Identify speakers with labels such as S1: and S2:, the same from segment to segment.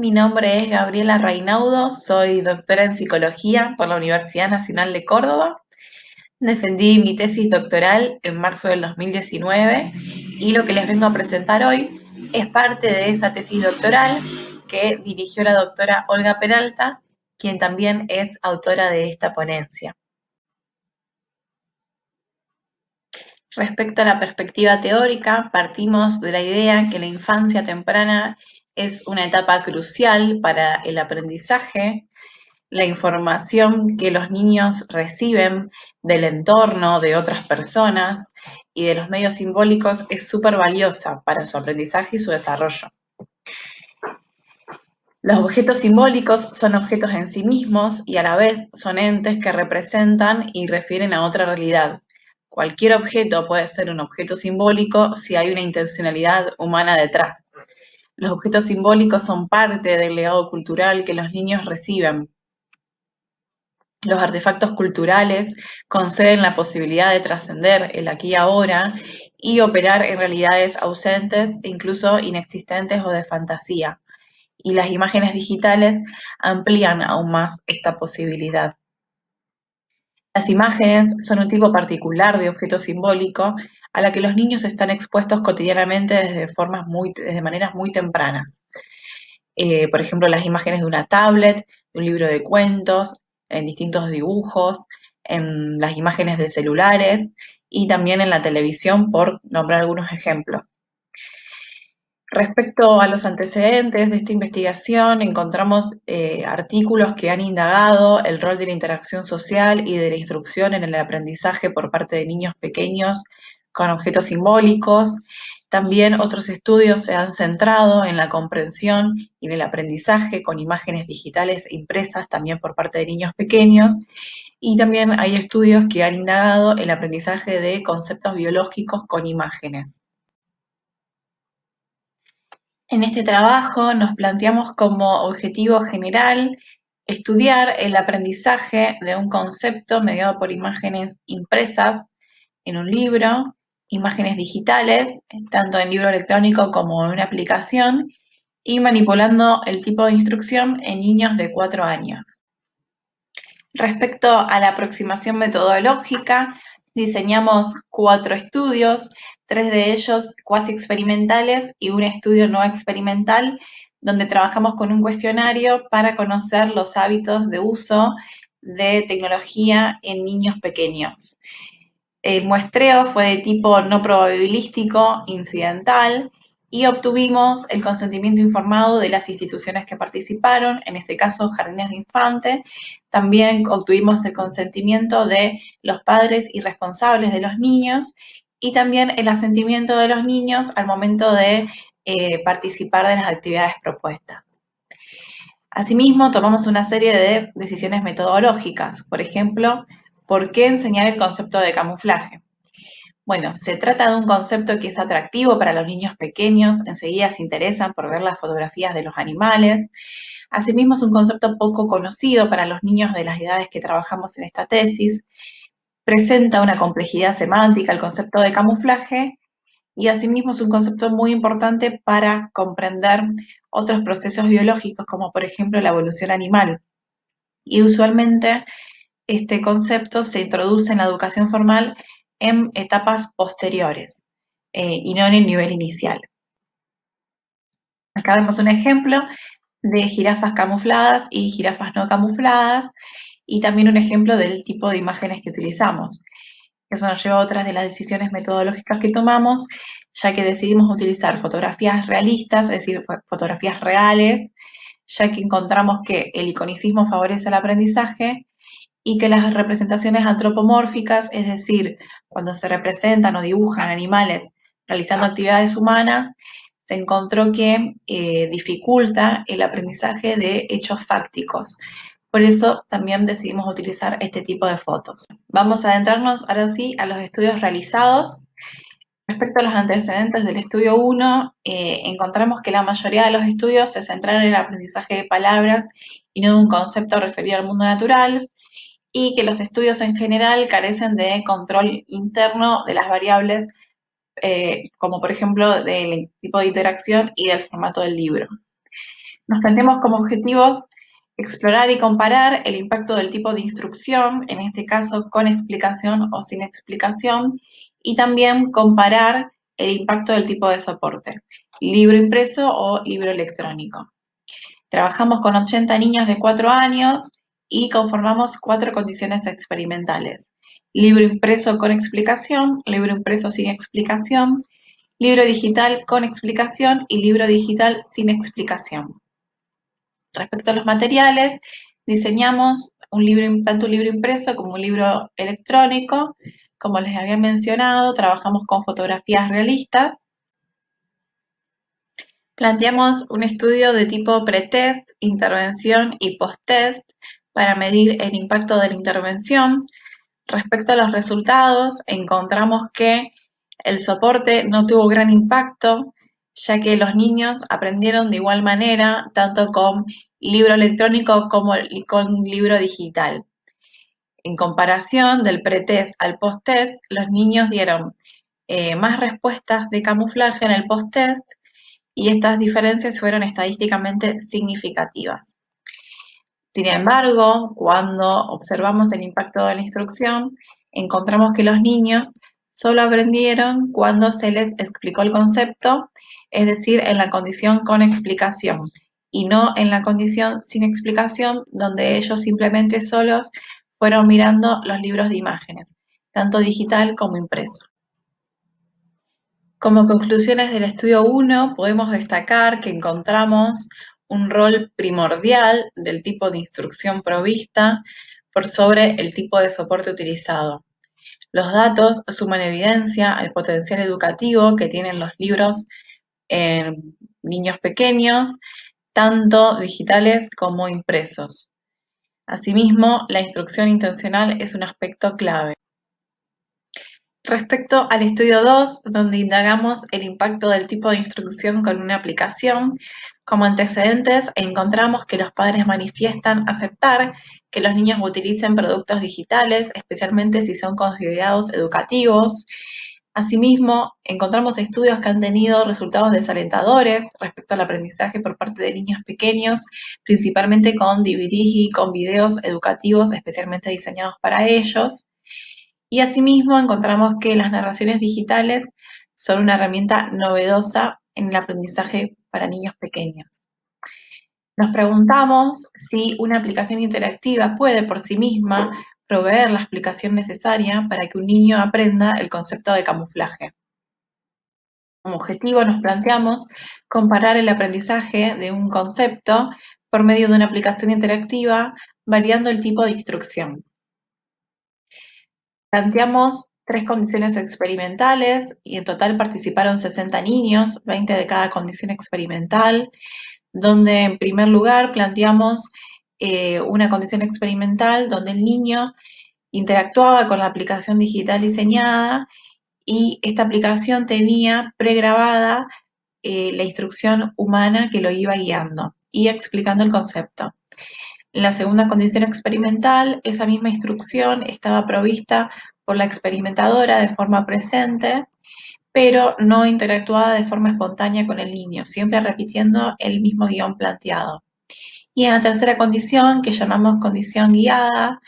S1: Mi nombre es Gabriela Reinaudo, soy doctora en psicología por la Universidad Nacional de Córdoba. Defendí mi tesis doctoral en marzo del 2019 y lo que les vengo a presentar hoy es parte de esa tesis doctoral que dirigió la doctora Olga Peralta, quien también es autora de esta ponencia. Respecto a la perspectiva teórica, partimos de la idea que la infancia temprana es una etapa crucial para el aprendizaje. La información que los niños reciben del entorno, de otras personas y de los medios simbólicos es súper valiosa para su aprendizaje y su desarrollo. Los objetos simbólicos son objetos en sí mismos y a la vez son entes que representan y refieren a otra realidad. Cualquier objeto puede ser un objeto simbólico si hay una intencionalidad humana detrás. Los objetos simbólicos son parte del legado cultural que los niños reciben. Los artefactos culturales conceden la posibilidad de trascender el aquí y ahora y operar en realidades ausentes e incluso inexistentes o de fantasía. Y las imágenes digitales amplían aún más esta posibilidad. Las imágenes son un tipo particular de objeto simbólico a la que los niños están expuestos cotidianamente desde, formas muy, desde maneras muy tempranas. Eh, por ejemplo, las imágenes de una tablet, de un libro de cuentos, en distintos dibujos, en las imágenes de celulares y también en la televisión, por nombrar algunos ejemplos. Respecto a los antecedentes de esta investigación, encontramos eh, artículos que han indagado el rol de la interacción social y de la instrucción en el aprendizaje por parte de niños pequeños con objetos simbólicos. También otros estudios se han centrado en la comprensión y en el aprendizaje con imágenes digitales impresas también por parte de niños pequeños. Y también hay estudios que han indagado el aprendizaje de conceptos biológicos con imágenes. En este trabajo nos planteamos como objetivo general estudiar el aprendizaje de un concepto mediado por imágenes impresas en un libro imágenes digitales, tanto en libro electrónico como en una aplicación, y manipulando el tipo de instrucción en niños de 4 años. Respecto a la aproximación metodológica, diseñamos cuatro estudios, tres de ellos cuasi experimentales y un estudio no experimental, donde trabajamos con un cuestionario para conocer los hábitos de uso de tecnología en niños pequeños. El muestreo fue de tipo no probabilístico, incidental, y obtuvimos el consentimiento informado de las instituciones que participaron, en este caso Jardines de Infante. También obtuvimos el consentimiento de los padres y responsables de los niños y también el asentimiento de los niños al momento de eh, participar de las actividades propuestas. Asimismo, tomamos una serie de decisiones metodológicas. Por ejemplo, ¿Por qué enseñar el concepto de camuflaje? Bueno, se trata de un concepto que es atractivo para los niños pequeños, enseguida se interesan por ver las fotografías de los animales. Asimismo, es un concepto poco conocido para los niños de las edades que trabajamos en esta tesis. Presenta una complejidad semántica el concepto de camuflaje y asimismo es un concepto muy importante para comprender otros procesos biológicos como por ejemplo la evolución animal. Y usualmente este concepto se introduce en la educación formal en etapas posteriores eh, y no en el nivel inicial. Acá vemos un ejemplo de jirafas camufladas y jirafas no camufladas y también un ejemplo del tipo de imágenes que utilizamos. Eso nos lleva a otras de las decisiones metodológicas que tomamos, ya que decidimos utilizar fotografías realistas, es decir, fotografías reales, ya que encontramos que el iconicismo favorece el aprendizaje y que las representaciones antropomórficas, es decir, cuando se representan o dibujan animales realizando actividades humanas, se encontró que eh, dificulta el aprendizaje de hechos fácticos. Por eso también decidimos utilizar este tipo de fotos. Vamos a adentrarnos ahora sí a los estudios realizados. Respecto a los antecedentes del estudio 1, eh, encontramos que la mayoría de los estudios se centraron en el aprendizaje de palabras y no en un concepto referido al mundo natural y que los estudios en general carecen de control interno de las variables, eh, como por ejemplo del tipo de interacción y del formato del libro. Nos planteamos como objetivos explorar y comparar el impacto del tipo de instrucción, en este caso con explicación o sin explicación, y también comparar el impacto del tipo de soporte, libro impreso o libro electrónico. Trabajamos con 80 niños de 4 años y conformamos cuatro condiciones experimentales. Libro impreso con explicación, libro impreso sin explicación, libro digital con explicación y libro digital sin explicación. Respecto a los materiales, diseñamos un libro, tanto un libro impreso como un libro electrónico. Como les había mencionado, trabajamos con fotografías realistas. Planteamos un estudio de tipo pretest, intervención y post-test para medir el impacto de la intervención. Respecto a los resultados, encontramos que el soporte no tuvo gran impacto, ya que los niños aprendieron de igual manera, tanto con libro electrónico como con libro digital. En comparación del pretest al post-test, los niños dieron eh, más respuestas de camuflaje en el post-test y estas diferencias fueron estadísticamente significativas. Sin embargo, cuando observamos el impacto de la instrucción, encontramos que los niños solo aprendieron cuando se les explicó el concepto, es decir, en la condición con explicación, y no en la condición sin explicación, donde ellos simplemente solos fueron mirando los libros de imágenes, tanto digital como impreso. Como conclusiones del estudio 1, podemos destacar que encontramos un rol primordial del tipo de instrucción provista por sobre el tipo de soporte utilizado. Los datos suman evidencia al potencial educativo que tienen los libros en niños pequeños, tanto digitales como impresos. Asimismo, la instrucción intencional es un aspecto clave. Respecto al estudio 2, donde indagamos el impacto del tipo de instrucción con una aplicación, como antecedentes encontramos que los padres manifiestan aceptar que los niños utilicen productos digitales, especialmente si son considerados educativos. Asimismo, encontramos estudios que han tenido resultados desalentadores respecto al aprendizaje por parte de niños pequeños, principalmente con DVDs y con videos educativos especialmente diseñados para ellos. Y asimismo encontramos que las narraciones digitales son una herramienta novedosa en el aprendizaje para niños pequeños. Nos preguntamos si una aplicación interactiva puede por sí misma proveer la explicación necesaria para que un niño aprenda el concepto de camuflaje. Como objetivo nos planteamos comparar el aprendizaje de un concepto por medio de una aplicación interactiva variando el tipo de instrucción. Planteamos tres condiciones experimentales y en total participaron 60 niños, 20 de cada condición experimental, donde en primer lugar planteamos eh, una condición experimental donde el niño interactuaba con la aplicación digital diseñada y esta aplicación tenía pregrabada eh, la instrucción humana que lo iba guiando y explicando el concepto. En la segunda condición experimental, esa misma instrucción estaba provista por la experimentadora de forma presente, pero no interactuada de forma espontánea con el niño, siempre repitiendo el mismo guion planteado. Y en la tercera condición, que llamamos condición guiada,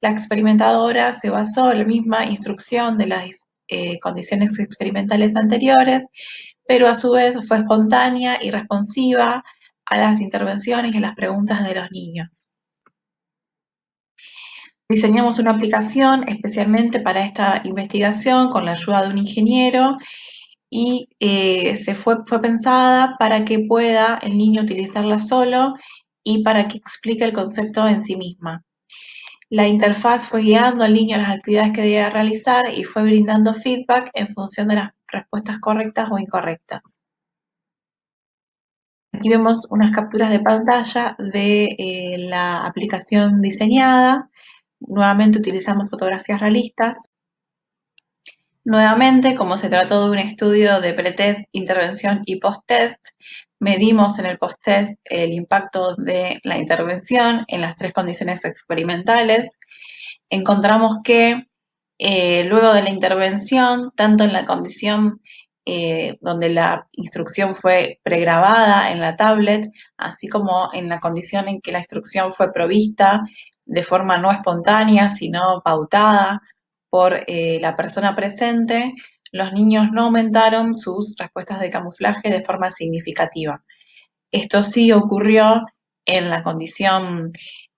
S1: la experimentadora se basó en la misma instrucción de las eh, condiciones experimentales anteriores, pero a su vez fue espontánea y responsiva a las intervenciones y a las preguntas de los niños. Diseñamos una aplicación especialmente para esta investigación con la ayuda de un ingeniero y eh, se fue, fue pensada para que pueda el niño utilizarla solo y para que explique el concepto en sí misma. La interfaz fue guiando al niño a las actividades que debía realizar y fue brindando feedback en función de las respuestas correctas o incorrectas. Aquí vemos unas capturas de pantalla de eh, la aplicación diseñada Nuevamente utilizamos fotografías realistas. Nuevamente, como se trató de un estudio de pretest, intervención y post-test, medimos en el post-test el impacto de la intervención en las tres condiciones experimentales. Encontramos que eh, luego de la intervención, tanto en la condición eh, donde la instrucción fue pregrabada en la tablet, así como en la condición en que la instrucción fue provista de forma no espontánea, sino pautada por eh, la persona presente, los niños no aumentaron sus respuestas de camuflaje de forma significativa. Esto sí ocurrió en la condición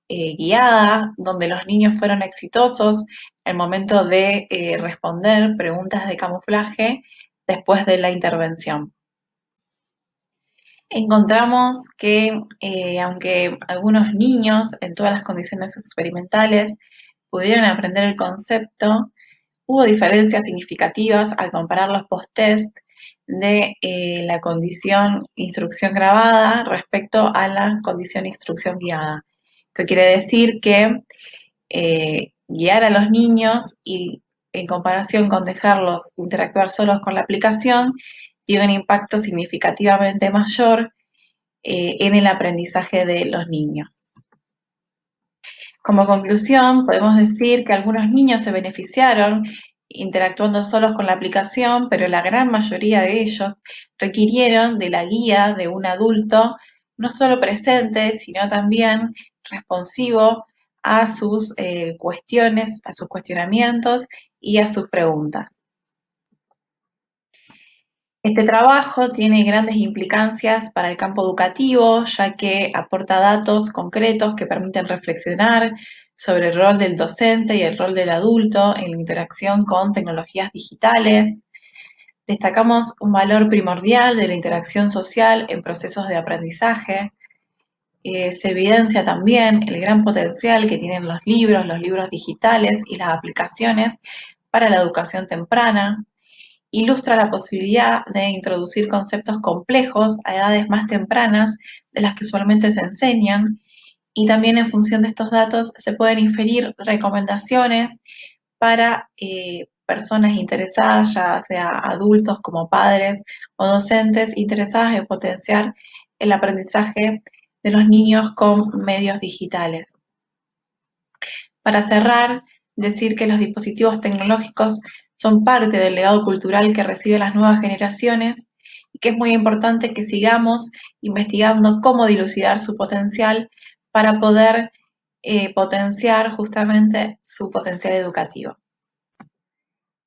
S1: eh, guiada, donde los niños fueron exitosos el momento de responder preguntas de camuflaje después de la intervención. Encontramos que eh, aunque algunos niños en todas las condiciones experimentales pudieron aprender el concepto, hubo diferencias significativas al comparar los post-test de la condición instrucción grabada respecto a la condición instrucción guiada. Esto quiere decir que eh, guiar a los niños y en comparación con dejarlos interactuar solos con la aplicación, tiene un impacto significativamente mayor eh, en el aprendizaje de los niños. Como conclusión, podemos decir que algunos niños se beneficiaron interactuando solos con la aplicación, pero la gran mayoría de ellos requirieron de la guía de un adulto no solo presente, sino también responsivo a sus eh, cuestiones, a sus cuestionamientos y a sus preguntas. Este trabajo tiene grandes implicancias para el campo educativo, ya que aporta datos concretos que permiten reflexionar sobre el rol del docente y el rol del adulto en la interacción con tecnologías digitales. Destacamos un valor primordial de la interacción social en procesos de aprendizaje, eh, se evidencia también el gran potencial que tienen los libros, los libros digitales y las aplicaciones para la educación temprana. Ilustra la posibilidad de introducir conceptos complejos a edades más tempranas de las que usualmente se enseñan y también en función de estos datos se pueden inferir recomendaciones para eh, personas interesadas, ya sea adultos como padres o docentes interesadas en potenciar el aprendizaje de los niños con medios digitales. Para cerrar, decir que los dispositivos tecnológicos son parte del legado cultural que reciben las nuevas generaciones y que es muy importante que sigamos investigando cómo dilucidar su potencial para poder eh, potenciar justamente su potencial educativo.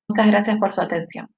S1: Muchas gracias por su atención.